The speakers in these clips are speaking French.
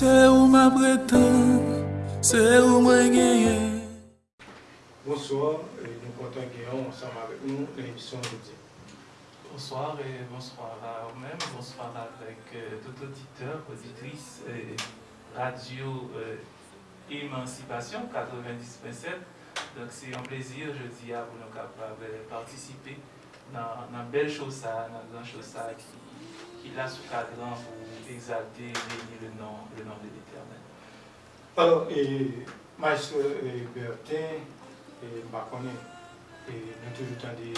C'est où ma prétend, c'est où moi gagné. Bonsoir, et nous comptons gagner ensemble avec nous l'émission de Bonsoir et bonsoir à vous-même, bonsoir avec euh, tout auditeur, auditrice et radio euh, Émancipation 90.7. Donc c'est un plaisir, je dis, à vous nous capables de participer dans une belle chose, dans une chose qui, qui l'a sous cadran pour exalter et bénir le nom, le nom de l'Éternel. Alors, et Maître Bertin, et Bakoné, et nous toujours entendu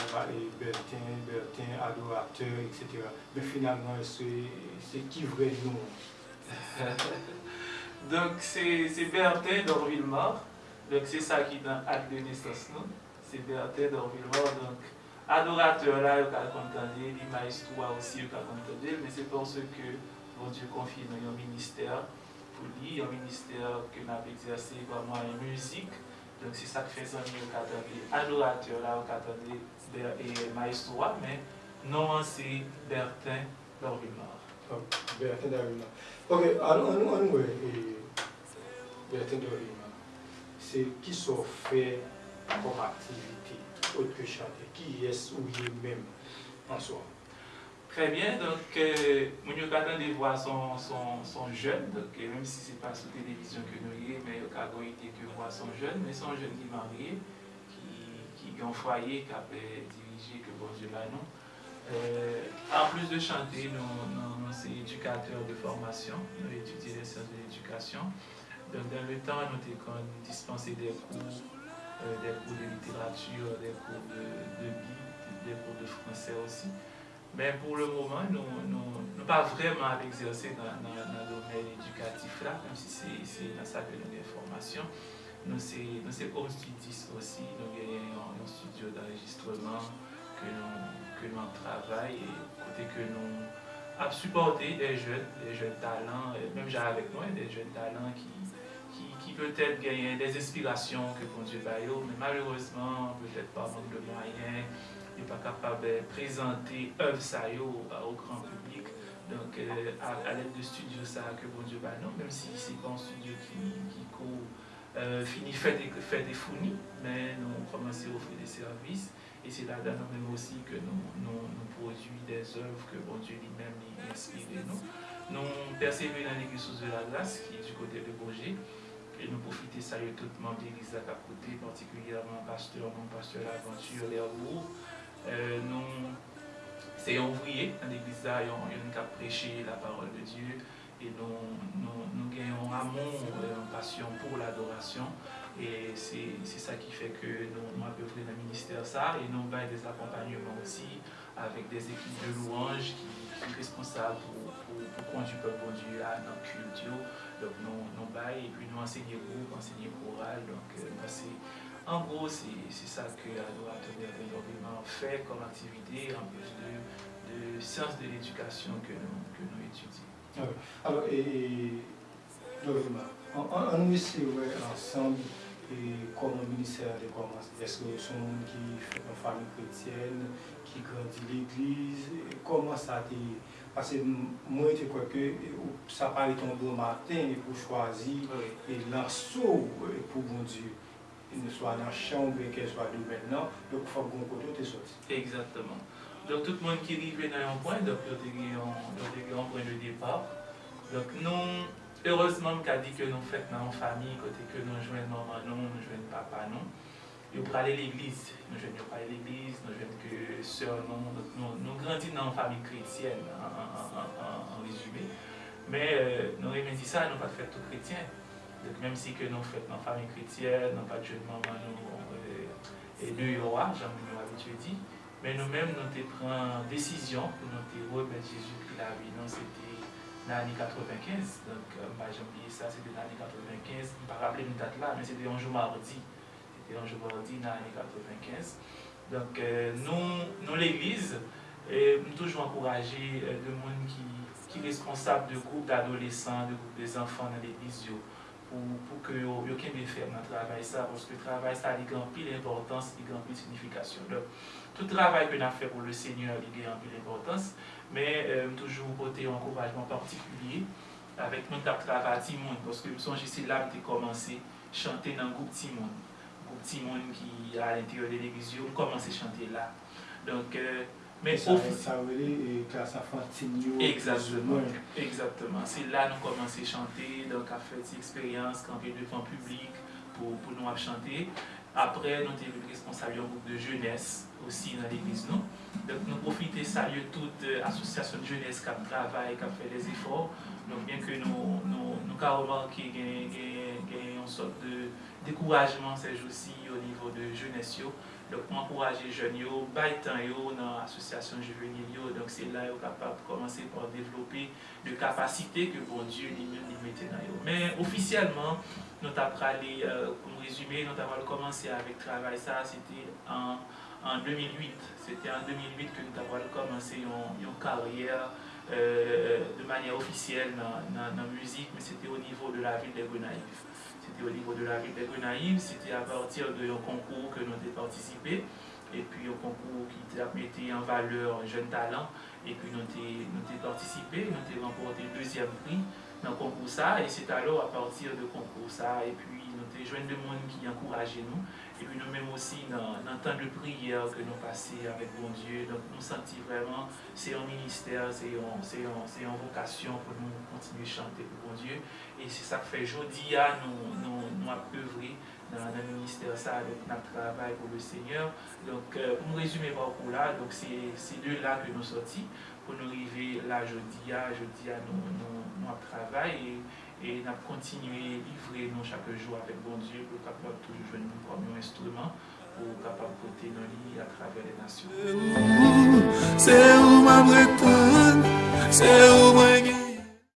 Bertin, Bertin, adorateur, etc. Mais finalement, c'est qui vrai nous Donc c'est Bertin d'Orville-Mort. Donc c'est ça qui est dans l'acte de naissance. C'est Bertin d'Orville-Mort. Donc adorateur là, il a entendu, l'image aussi, il a entendu, mais c'est parce que bon Dieu confie nous un ministère pour lui, un ministère que nous avons exercé vraiment en musique. Donc c'est ça que fait son nous attendez adorateur là, on attendez et maestro, mais non c'est Bertin Dorumar. Bertin Dorumar. Ok, alors on nous Bertin Dorumar. C'est qui sont fait comme activité autre que chanter, qui est ou lui-même en soi. Très bien, donc euh, mon de voir son, son, son jeune, donc même si ce n'est pas sur télévision que nous y mais il y a que voir son jeune, mais son jeune qui est marié, qui, qui un foyer, qui a dirigé, que bon Dieu là non. Euh, en plus de chanter, nous, sommes éducateurs de formation, nous étudions les sciences de l'éducation. Donc, dans le temps, nous avons dispensé des cours, euh, des cours de littérature, des cours de, de des cours de français aussi. Men pou le mouman, nou pa vreman ap exerse nan domen edukatif la, kom si se nan sa ke nou de formasyon. Nou se home studies osi, nou genyen yon studio d'enregistreman ke nou an travay, kote ke nou ap supporte de jen talan, menm jan avek nou, de jen talan ki qui peut-être gagnent des inspirations que bon Dieu baille, mais malheureusement, peut-être par manque de moyens, pas capable de présenter œuvre ça au grand public. Donc, euh, à, l'aide de studios ça que bon Dieu va non, même si c'est pas un studio qui, euh, finit fait des, des fournis, mais nous commençons à offrir des services. Et c'est là-dedans même aussi que nous, nous, produisons des œuvres que bon Dieu lui-même inspire nous. Nous persévérons dans l'église de la glace, qui est du côté de Bourget. Et nous profitons saluer tout le monde de l'église à côté, particulièrement pasteur, mon pasteur l'aventure, les euh, nous, c'est ouvrier dans l'église là, nous avons prêché la parole de Dieu et nous, nous, gagnons amour et une passion pour l'adoration. Et c'est ça qui fait que nous, avons dans le ministère ça et nous avons des accompagnements aussi avec des équipes de louanges qui, sont responsables pour, pour, conduire le peuple Dieu à notre culture. Donc nous, nous et puis nous enseignons groupe, enseignons choral. Donc euh, en gros, c'est ça que l'adorateur de fait comme activité en plus de, de sciences de l'éducation que nous, que nous étudions. Ah Alors, et, on, on, ensemble et comme ministère de commerce, est-ce que sont qui fait une famille chrétienne, qui grandit l'église, comment ça a été parce que moi, je crois que ça paraît un bon matin pour choisir et l'assaut pour mon Dieu. ne swa nan chan ou bien ke swa dou men nan, dok fwa goun koto te soti. Exactement. Dok tout moun ki rive nan yon pwen, dok yo te gen pwen de depar. Dok nou, heurezman mka di ke nou fèt nan yon fami, kote ke nou jwen maman nou, nou jwen papa nou. Yo prale l'eglise, nou jwen yo prale l'eglise, nou jwen ke sèr nou, nou grandin nan yon fami kretyen, an rezume. Men euh, nou remen di sa, nou pat fèt tout kretyen. Mèm si ke nou fèt nan fami kritiyè, nan patjèdman man nou e de yowa, jan moun yo avitwe di, men nou mèm nou te pran desisyon pou nou te wè ben Jésus ki la vi nan se te nan ane 95, donc mba jan piye sa, se te nan ane 95, mpa rappele nou dat la, men se te anjou mardi, se te anjou mardi nan ane 95, donc euh, nou l'Eglise, m toujou ankoraje euh, de moun ki responsable de groupe d'adolescents, de groupe des enfants nan l'Eglise yo, pou ke yo keme fèm nan travay sa, pwoske travay sa li gampil importans, li gampil signifikasyon. Tout travay pe nan fè pou le seigneur li gampil importans, men euh, toujou pote yon kourajman partikulye, avèk moun tap travay ti moun, pwoske mson jisi lab te komanse chante nan goup ti moun. Goup ti moun ki a l'interior de l'eglizyon, komanse chante la. Donk, euh, Mais ça, au... ça veut classe enfantine. Eh, eh, exactement. Exactement. C'est là nous commençons à chanter, donc à faire cette expérience quand on devant le public pour, pour nous chanter. Après, nous sommes responsables d'un groupe de jeunesse aussi dans l'église. Non? Donc nous profitons ça de toute euh, association de jeunesse qui travaille, qui fait des efforts. Donc bien que nous, nous, nous avons remarqué qu'il y a une sorte de découragement ces jours-ci au niveau de jeunesse. Dok pou anpouraje jen yo, bay tan yo nan asosyasyon juvenil yo, donk se la yo kapap komanse pou an devlopi de kapasite ke bon diyo li men li mette nan yo. Men, ofisyelman, nou tap prale, euh, pou m rezume, nou tap prale komanse avik travay sa, se te 2008, se en 2008 ke nou tap prale komanse yon, karyer euh, de manye ofisyel nan, nan, nan muzik, men se te o nivou de la vil de Gwenaïf. O nivou de la vil de Gounaïv, sete a partir de yon konkou ke nou te partisipe, epi yon konkou ki te apmete yon valeur jen talan, epi nou te partisipe, nou te remporte yon deuxième prix nan konkou sa, et sete alo a partir de konkou sa, epi nou te jwen de moun ki yankouraje nou, Et puis nous-mêmes aussi, dans, le temps de prière que nous passons avec bon Dieu, donc nous sentons vraiment, c'est un ministère, c'est une vocation pour nous continuer à chanter pour bon Dieu. Et c'est ça que fait aujourd'hui, nous, nous, nous œuvrer dans, le ministère, ça, avec notre travail pour le Seigneur. Donc, euh, pour me résumer par là, donc c'est de là que nous sortis pour nous arriver là jeudi, jeudi, nous, nous, nous travaillons. Et nous continuer à livrer nous chaque jour avec bon Dieu pour capable toujours jouer nous un instrument pour capable porter nos lits à travers les nations. C'est où ma